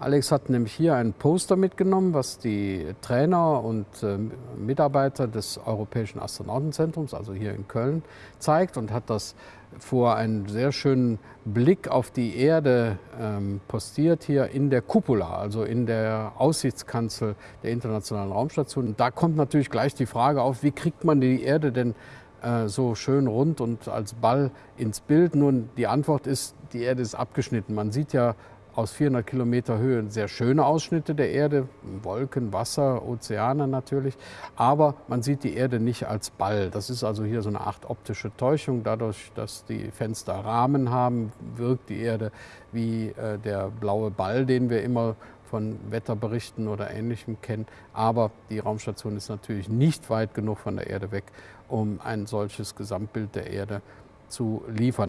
Alex hat nämlich hier ein Poster mitgenommen, was die Trainer und äh, Mitarbeiter des Europäischen Astronautenzentrums, also hier in Köln, zeigt und hat das vor einen sehr schönen Blick auf die Erde ähm, postiert hier in der Cupola, also in der Aussichtskanzel der Internationalen Raumstation. Und da kommt natürlich gleich die Frage auf, wie kriegt man die Erde denn äh, so schön rund und als Ball ins Bild? Nun, die Antwort ist, die Erde ist abgeschnitten. Man sieht ja aus 400 Kilometer Höhe sehr schöne Ausschnitte der Erde, Wolken, Wasser, Ozeane natürlich, aber man sieht die Erde nicht als Ball. Das ist also hier so eine Art optische Täuschung. Dadurch, dass die Fenster Rahmen haben, wirkt die Erde wie äh, der blaue Ball, den wir immer von Wetterberichten oder Ähnlichem kennen. Aber die Raumstation ist natürlich nicht weit genug von der Erde weg, um ein solches Gesamtbild der Erde zu liefern.